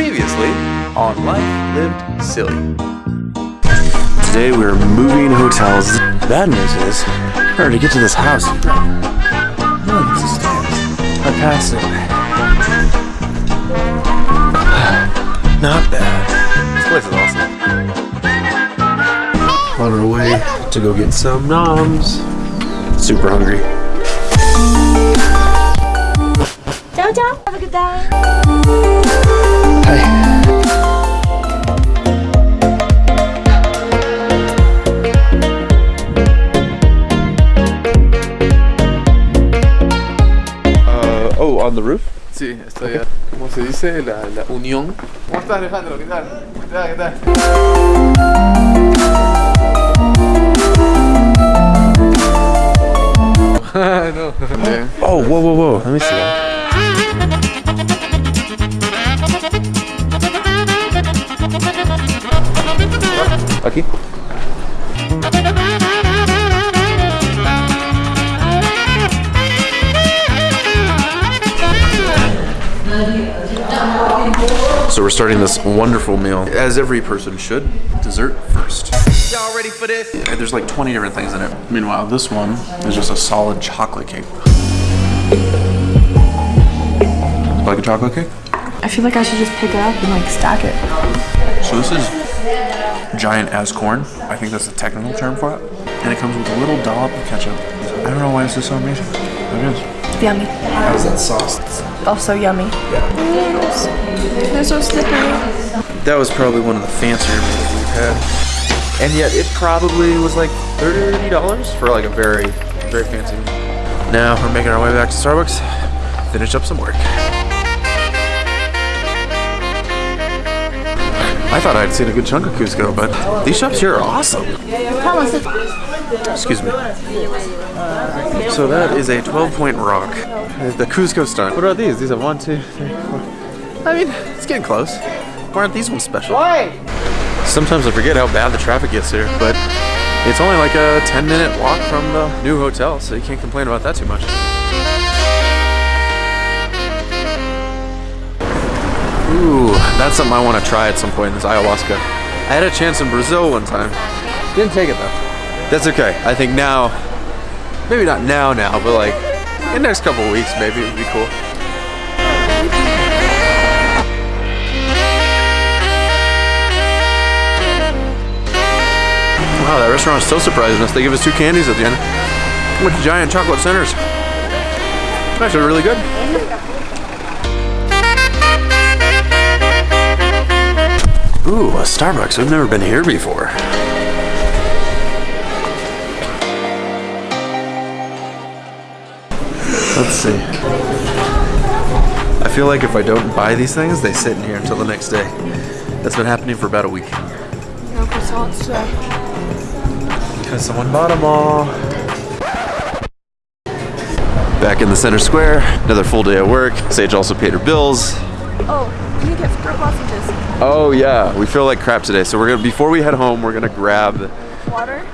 Previously on Life Lived Silly. Today we're moving hotels. Bad news is, in to get to this house, no, it's the stairs. I passed it. Not bad. This place is awesome. On our way to go get some noms. Super hungry. Ciao, ciao. Have a good day. On the roof? Sí, estoy. ¿Cómo se dice? La, la unión. ¿Cómo estás, Alejandro? ¿Qué tal? ¿Qué tal? ¿Qué tal? no. Bien. Oh, whoa, whoa, whoa. Let me see that. Aquí. So we're starting this wonderful meal, as every person should. Dessert first. Y'all ready for this? Yeah, there's like 20 different things in it. Meanwhile, this one is just a solid chocolate cake. Like a chocolate cake? I feel like I should just pick it up and like stack it. So this is giant as corn. I think that's the technical term for it. And it comes with a little dollop of ketchup. I don't know why this is so amazing. It is. Yummy. How's that sauce? Also yummy. Noodles. They're so slippery. That was probably one of the fancier meals we've had. And yet it probably was like $30 for like a very, very fancy meal. Now we're making our way back to Starbucks, finish up some work. I thought I'd seen a good chunk of Cusco, but these shops here are awesome. Excuse me. So that is a 12 point rock. The Cusco stunt. What are these? These are one, two, three, four. I mean, it's getting close. Why aren't these ones special? Why? Sometimes I forget how bad the traffic gets here, but it's only like a 10 minute walk from the new hotel, so you can't complain about that too much. Ooh, that's something I want to try at some point in this ayahuasca. I had a chance in Brazil one time. Didn't take it though. That's okay. I think now, maybe not now now, but like in the next couple weeks maybe it would be cool. Wow, that restaurant is so surprising us. They give us two candies at the end. With giant chocolate centers. Actually really good. Ooh, a Starbucks. We've never been here before. Let's see. I feel like if I don't buy these things, they sit in here until the next day. That's been happening for about a week. No croissants today. Because someone bought them all. Back in the center square, another full day at work. Sage also paid her bills. Oh, you get fruit sausages. Oh yeah, we feel like crap today. So we're gonna before we head home, we're gonna grab Water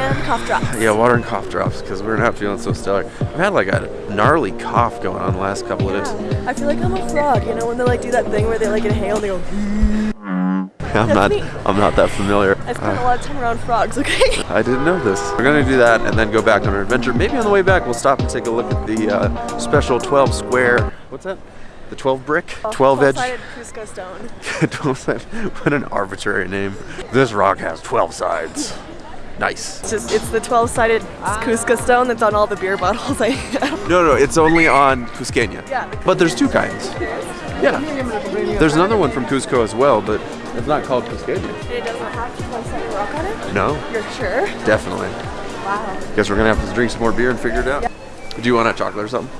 and cough drops. yeah water and cough drops because we're not feeling so stellar. I've had like a gnarly cough going on the last couple of days. I feel like I'm a frog, you know, when they like do that thing where they like inhale and they go. I'm not me. I'm not that familiar. I spend a lot of time around frogs, okay? I didn't know this. We're gonna do that and then go back on our adventure. Maybe on the way back we'll stop and take a look at the uh, special 12 square. What's that? The 12 brick? 12 edge. Sided Cusco stone. 12 side. What an arbitrary name. This rock has 12 sides. Nice. It's just it's the 12 sided Cusco stone that's on all the beer bottles. I, No, no, it's only on Cusqueña. Yeah, the But there's two kinds. Yeah. There's another one from Cusco as well, but it's not called Cusqueña. It doesn't have 12 sided rock on it? No, You're sure? definitely. Wow. Guess we're gonna have to drink some more beer and figure it out. Do you want a chocolate or something?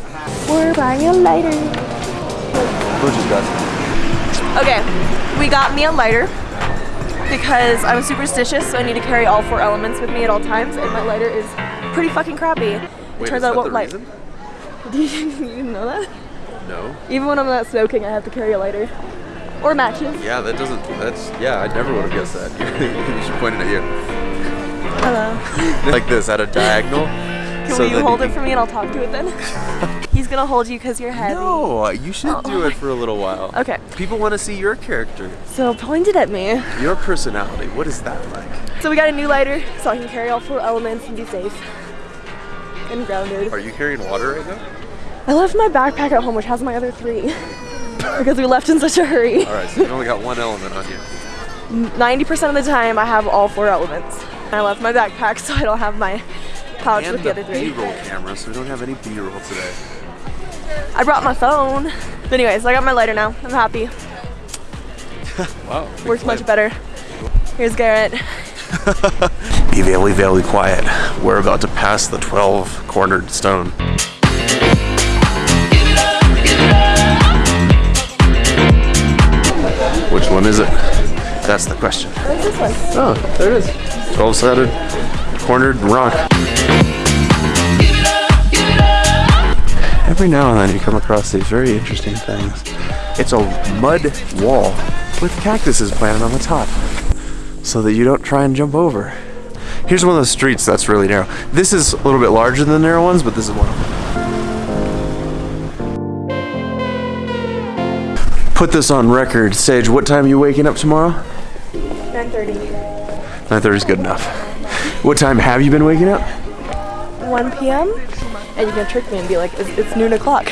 We're buying a lighter. You got? Okay, we got me a lighter because I'm superstitious, so I need to carry all four elements with me at all times, and my lighter is pretty fucking crappy. It Wait, turns out it that won't light. Do you, you didn't know that? No. Even when I'm not smoking, I have to carry a lighter. Or matches. Yeah, that doesn't. That's yeah. I never would have guessed that. you should point it at you. Hello. like this at a diagonal. Can so you hold it for me and I'll talk to it then? He's gonna hold you because you're heavy. No, you should do it for a little while. Okay, People want to see your character, so point it at me. your personality. What is that like? So we got a new lighter so I can carry all four elements and be safe and grounded. Are you carrying water right now? I left my backpack at home, which has my other three, because we left in such a hurry. All right, so you've only got one element on you. 90% of the time, I have all four elements. I left my backpack, so I don't have my pouch And with the the other three. B-roll camera, so we don't have any B-roll today. I brought my phone. But anyways, I got my lighter now. I'm happy. Wow. Works much better. Here's Garrett. Be very, very quiet. We're about to pass the 12 cornered stone. Which one is it? That's the question. This one? Oh, there it is. 12 sided cornered rock. Every now and then you come across these very interesting things. It's a mud wall with cactuses planted on the top so that you don't try and jump over. Here's one of those streets that's really narrow. This is a little bit larger than the narrow ones, but this is one of them. Put this on record. Sage, what time are you waking up tomorrow? 9.30. 9.30 is good enough. What time have you been waking up? 1 p.m. And you can trick me and be like, it's, it's noon o'clock.